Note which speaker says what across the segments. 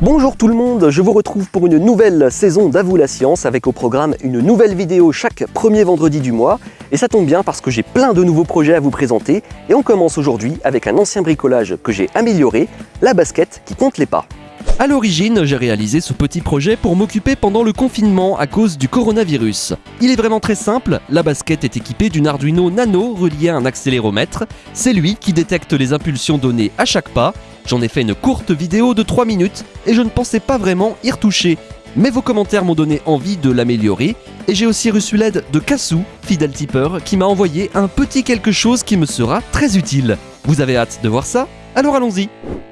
Speaker 1: Bonjour tout le monde, je vous retrouve pour une nouvelle saison d'Avoue la Science avec au programme une nouvelle vidéo chaque premier vendredi du mois. Et ça tombe bien parce que j'ai plein de nouveaux projets à vous présenter et on commence aujourd'hui avec un ancien bricolage que j'ai amélioré, la basket qui compte les pas.
Speaker 2: À l'origine, j'ai réalisé ce petit projet pour m'occuper pendant le confinement à cause du coronavirus. Il est vraiment très simple, la basket est équipée d'une Arduino Nano reliée à un accéléromètre. C'est lui qui détecte les impulsions données à chaque pas. J'en ai fait une courte vidéo de 3 minutes et je ne pensais pas vraiment y retoucher. Mais vos commentaires m'ont donné envie de l'améliorer et j'ai aussi reçu l'aide de Kassou, fidèle tipeur, qui m'a envoyé un petit quelque chose qui me sera très utile. Vous avez hâte de voir ça? Alors allons-y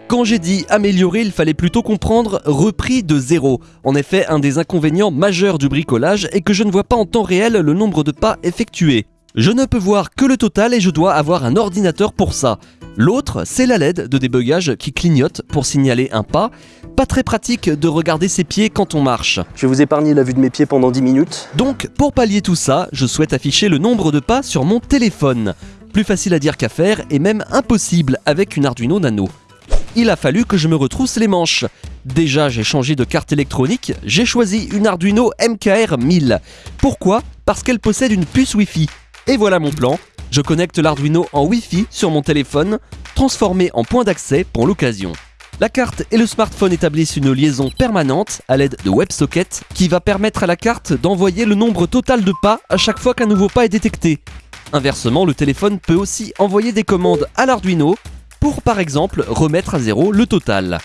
Speaker 2: quand j'ai dit améliorer, il fallait plutôt comprendre repris de zéro. En effet, un des inconvénients majeurs du bricolage est que je ne vois pas en temps réel le nombre de pas effectués. Je ne peux voir que le total et je dois avoir un ordinateur pour ça. L'autre, c'est la LED de débugage qui clignote pour signaler un pas. Pas très pratique de regarder ses pieds quand on marche.
Speaker 1: Je vais vous épargner la vue de mes pieds pendant 10 minutes.
Speaker 2: Donc, pour pallier tout ça, je souhaite afficher le nombre de pas sur mon téléphone. Plus facile à dire qu'à faire et même impossible avec une Arduino Nano il a fallu que je me retrousse les manches. Déjà, j'ai changé de carte électronique, j'ai choisi une Arduino MKR 1000. Pourquoi? Parce qu'elle possède une puce Wi-Fi. Et voilà mon plan. Je connecte l'Arduino en Wi-Fi sur mon téléphone, transformé en point d'accès pour l'occasion. La carte et le smartphone établissent une liaison permanente à l'aide de WebSocket qui va permettre à la carte d'envoyer le nombre total de pas à chaque fois qu'un nouveau pas est détecté. Inversement, le téléphone peut aussi envoyer des commandes à l'Arduino pour par exemple remettre à zéro le total.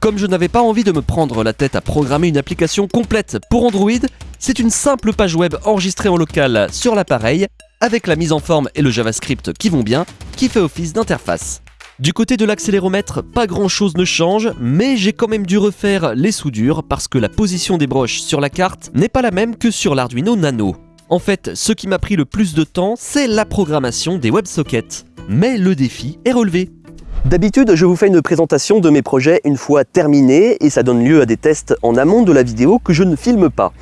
Speaker 2: Comme je n'avais pas envie de me prendre la tête à programmer une application complète pour Android, c'est une simple page web enregistrée en local sur l'appareil, avec la mise en forme et le JavaScript qui vont bien, qui fait office d'interface. Du côté de l'accéléromètre, pas grand chose ne change, mais j'ai quand même dû refaire les soudures parce que la position des broches sur la carte n'est pas la même que sur l'Arduino Nano. En fait, ce qui m'a pris le plus de temps, c'est la programmation des WebSockets. Mais le défi est relevé.
Speaker 1: D'habitude, je vous fais une présentation de mes projets une fois terminés et ça donne lieu à des tests en amont de la vidéo que je ne filme pas.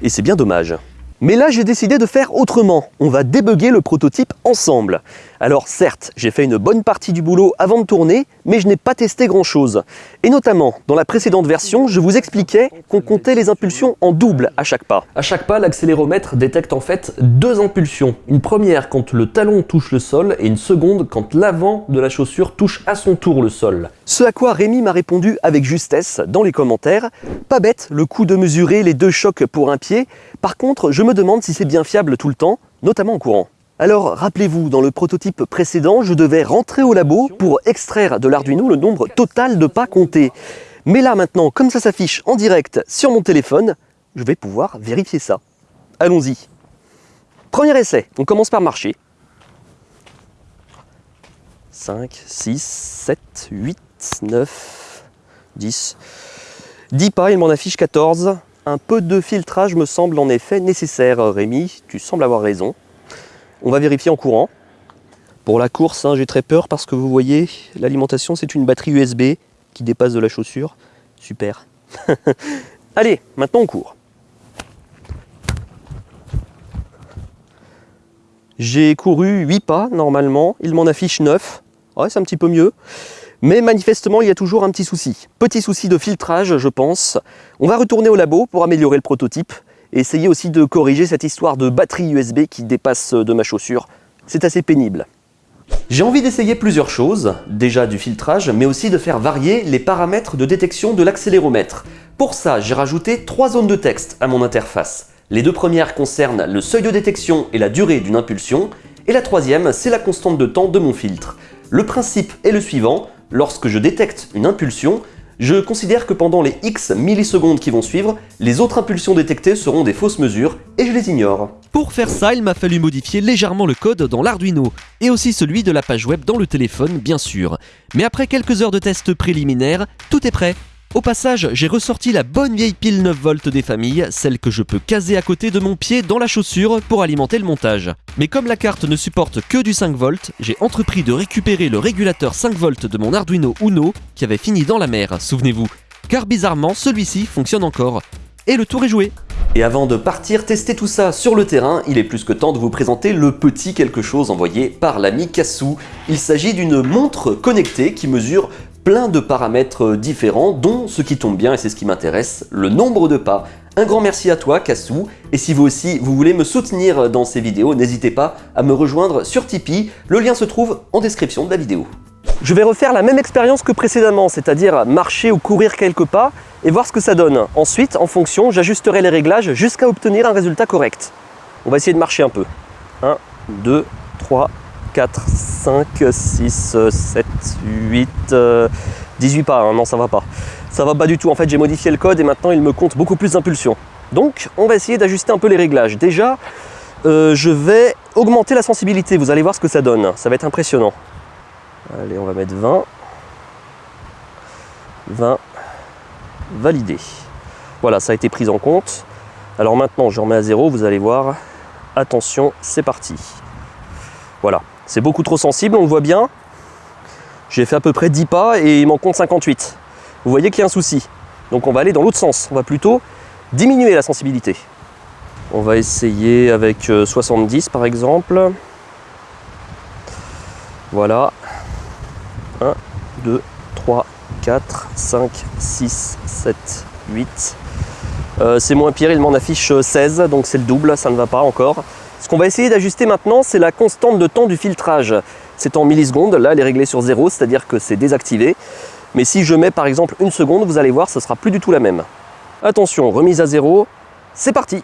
Speaker 1: Et c'est bien dommage. Mais là, j'ai décidé de faire autrement. On va débugger le prototype ensemble. Alors certes, j'ai fait une bonne partie du boulot avant de tourner, mais je n'ai pas testé grand chose. Et notamment, dans la précédente version, je vous expliquais qu'on comptait les impulsions en double à chaque pas. À chaque pas, l'accéléromètre détecte en fait deux impulsions. Une première quand le talon touche le sol et une seconde quand l'avant de la chaussure touche à son tour le sol. Ce à quoi Rémi m'a répondu avec justesse dans les commentaires. Pas bête le coup de mesurer les deux chocs pour un pied. Par contre, je me demande si c'est bien fiable tout le temps, notamment en courant. Alors rappelez-vous, dans le prototype précédent, je devais rentrer au labo pour extraire de l'Arduino le nombre total de pas comptés. Mais là maintenant, comme ça s'affiche en direct sur mon téléphone, je vais pouvoir vérifier ça. Allons-y. Premier essai, on commence par marcher. 5, 6, 7, 8, 9, 10. 10 pas, il m'en affiche 14. Un peu de filtrage me semble en effet nécessaire, Rémi, tu sembles avoir raison. On va vérifier en courant. Pour la course, hein, j'ai très peur parce que vous voyez, l'alimentation c'est une batterie USB qui dépasse de la chaussure. Super. Allez, maintenant on court. J'ai couru 8 pas normalement, il m'en affiche 9. Ouais, c'est un petit peu mieux. Mais manifestement, il y a toujours un petit souci. Petit souci de filtrage, je pense. On va retourner au labo pour améliorer le prototype et essayer aussi de corriger cette histoire de batterie USB qui dépasse de ma chaussure. C'est assez pénible. J'ai envie d'essayer plusieurs choses, déjà du filtrage, mais aussi de faire varier les paramètres de détection de l'accéléromètre. Pour ça, j'ai rajouté trois zones de texte à mon interface. Les deux premières concernent le seuil de détection et la durée d'une impulsion, et la troisième, c'est la constante de temps de mon filtre. Le principe est le suivant, lorsque je détecte une impulsion, je considère que pendant les X millisecondes qui vont suivre, les autres impulsions détectées seront des fausses mesures et je les ignore.
Speaker 2: Pour faire ça, il m'a fallu modifier légèrement le code dans l'Arduino, et aussi celui de la page web dans le téléphone bien sûr. Mais après quelques heures de tests préliminaires, tout est prêt au passage, j'ai ressorti la bonne vieille pile 9V des familles, celle que je peux caser à côté de mon pied dans la chaussure pour alimenter le montage. Mais comme la carte ne supporte que du 5V, j'ai entrepris de récupérer le régulateur 5V de mon Arduino Uno qui avait fini dans la mer, souvenez-vous. Car bizarrement, celui-ci fonctionne encore. Et le tour est joué
Speaker 1: et avant de partir tester tout ça sur le terrain, il est plus que temps de vous présenter le petit quelque chose envoyé par l'ami Kassou. Il s'agit d'une montre connectée qui mesure plein de paramètres différents, dont ce qui tombe bien, et c'est ce qui m'intéresse, le nombre de pas. Un grand merci à toi, Kassou, et si vous aussi, vous voulez me soutenir dans ces vidéos, n'hésitez pas à me rejoindre sur Tipeee, le lien se trouve en description de la vidéo. Je vais refaire la même expérience que précédemment, c'est-à-dire marcher ou courir quelques pas et voir ce que ça donne. Ensuite, en fonction, j'ajusterai les réglages jusqu'à obtenir un résultat correct. On va essayer de marcher un peu. 1, 2, 3, 4, 5, 6, 7, 8, 18 pas, hein. non ça va pas. Ça va pas du tout, en fait j'ai modifié le code et maintenant il me compte beaucoup plus d'impulsion. Donc on va essayer d'ajuster un peu les réglages. Déjà, euh, je vais augmenter la sensibilité, vous allez voir ce que ça donne, ça va être impressionnant. Allez, on va mettre 20. 20. Validé. Voilà, ça a été pris en compte. Alors maintenant, je remets à zéro, vous allez voir. Attention, c'est parti. Voilà, c'est beaucoup trop sensible, on le voit bien. J'ai fait à peu près 10 pas et il m'en compte 58. Vous voyez qu'il y a un souci. Donc on va aller dans l'autre sens. On va plutôt diminuer la sensibilité. On va essayer avec 70 euh, par exemple. Voilà. 1, 2, 3, 4, 5, 6, 7, 8. c'est moins pire, il m'en affiche 16, euh, donc c'est le double, ça ne va pas encore. Ce qu'on va essayer d'ajuster maintenant, c'est la constante de temps du filtrage. C'est en millisecondes, là elle est réglée sur 0, c'est-à-dire que c'est désactivé. Mais si je mets par exemple une seconde, vous allez voir, ce sera plus du tout la même. Attention, remise à 0, c'est parti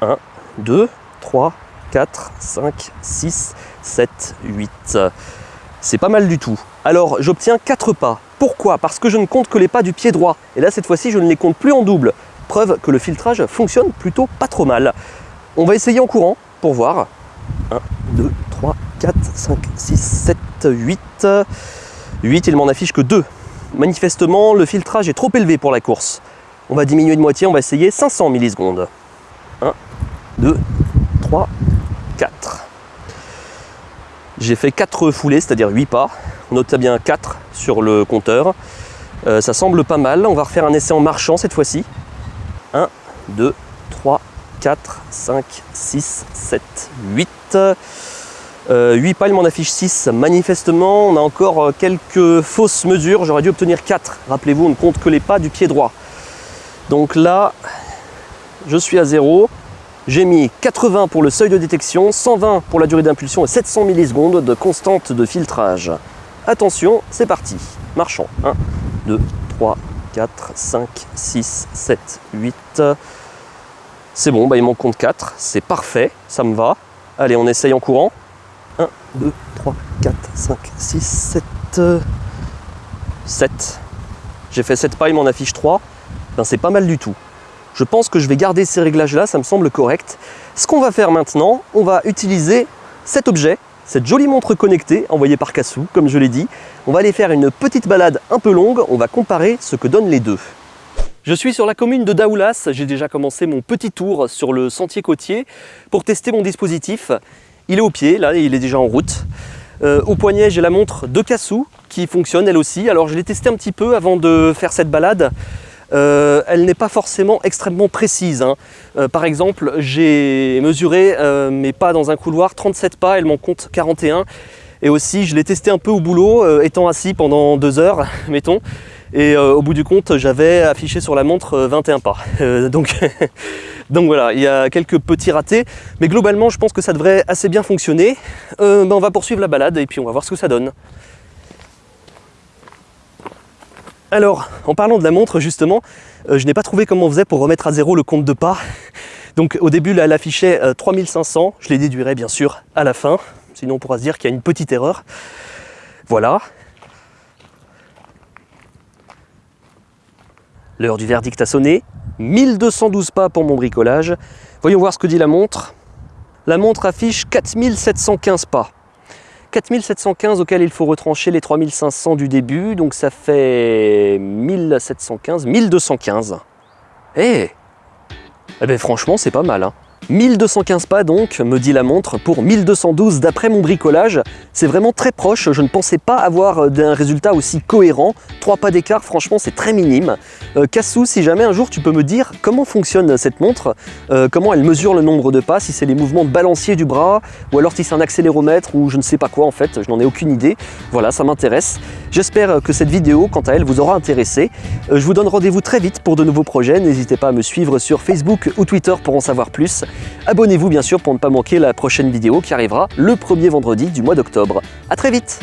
Speaker 1: 1, 2, 3, 4, 5, 6, 7, 8. C'est pas mal du tout. Alors j'obtiens 4 pas. Pourquoi? Parce que je ne compte que les pas du pied droit. Et là cette fois-ci je ne les compte plus en double. Preuve que le filtrage fonctionne plutôt pas trop mal. On va essayer en courant pour voir. 1, 2, 3, 4, 5, 6, 7, 8. 8, il m'en affiche que 2. Manifestement, le filtrage est trop élevé pour la course. On va diminuer de moitié, on va essayer 500 millisecondes. 1, 2, 3, 4. J'ai fait 4 foulées, c'est-à-dire 8 pas. On note bien 4 sur le compteur. Euh, ça semble pas mal. On va refaire un essai en marchant cette fois-ci. 1, 2, 3, 4, 5, 6, 7, 8. 8 pas, il m'en affiche 6. Manifestement, on a encore euh, quelques fausses mesures. J'aurais dû obtenir 4. Rappelez-vous, on ne compte que les pas du pied droit. Donc là, je suis à 0. J'ai mis 80 pour le seuil de détection, 120 pour la durée d'impulsion et 700 millisecondes de constante de filtrage. Attention, c'est parti. Marchant. 1, 2, 3, 4, 5, 6, 7, 8. C'est bon, bah il m'en compte 4. C'est parfait, ça me va. Allez, on essaye en courant. 1, 2, 3, 4, 5, 6, 7. 7. J'ai fait 7 pas, il m'en affiche 3. Ben, c'est pas mal du tout. Je pense que je vais garder ces réglages-là, ça me semble correct. Ce qu'on va faire maintenant, on va utiliser cet objet, cette jolie montre connectée envoyée par Kassou, comme je l'ai dit. On va aller faire une petite balade un peu longue, on va comparer ce que donnent les deux. Je suis sur la commune de Daoulas, j'ai déjà commencé mon petit tour sur le sentier côtier pour tester mon dispositif. Il est au pied, là, il est déjà en route. Euh, au poignet, j'ai la montre de Kassou qui fonctionne elle aussi. Alors je l'ai testé un petit peu avant de faire cette balade. Euh, elle n'est pas forcément extrêmement précise. Hein. Euh, par exemple, j'ai mesuré mes pas dans un couloir, 37 pas, elle m'en compte 41. Et aussi, je l'ai testé un peu au boulot, étant assis pendant deux heures, mettons. Et au bout du compte, j'avais affiché sur la montre 21 pas. donc, donc voilà, il y a quelques petits ratés. Mais globalement, je pense que ça devrait assez bien fonctionner. Ben, on va poursuivre la balade et puis on va voir ce que ça donne. Alors, en parlant de la montre, justement, euh, je n'ai pas trouvé comment on faisait pour remettre à zéro le compte de pas. Donc au début, là, elle affichait 3500. Euh, je les déduirai bien sûr à la fin. Sinon, on pourra se dire qu'il y a une petite erreur. Voilà. L'heure du verdict a sonné. 1212 pas pour mon bricolage. Voyons voir ce que dit la montre. La montre affiche 4715 pas. 4715 auquel il faut retrancher les 3500 du début, donc ça fait 1715, 1215. Eh Eh ben franchement c'est pas mal. Hein. 1215 pas donc, me dit la montre, pour 1212 d'après mon bricolage. C'est vraiment très proche, je ne pensais pas avoir euh, un résultat aussi cohérent. 3 pas d'écart, franchement c'est très minime. Euh, Cassou, si jamais un jour tu peux me dire comment fonctionne cette montre, euh, comment elle mesure le nombre de pas, si c'est les mouvements de balancier du bras, ou alors si c'est un accéléromètre, ou je ne sais pas quoi en fait, je n'en ai aucune idée. Voilà, ça m'intéresse. J'espère que cette vidéo, quant à elle, vous aura intéressé. Je vous donne rendez-vous très vite pour de nouveaux projets. N'hésitez pas à me suivre sur Facebook ou Twitter pour en savoir plus. Abonnez-vous bien sûr pour ne pas manquer la prochaine vidéo qui arrivera le premier vendredi du mois d'octobre. A très vite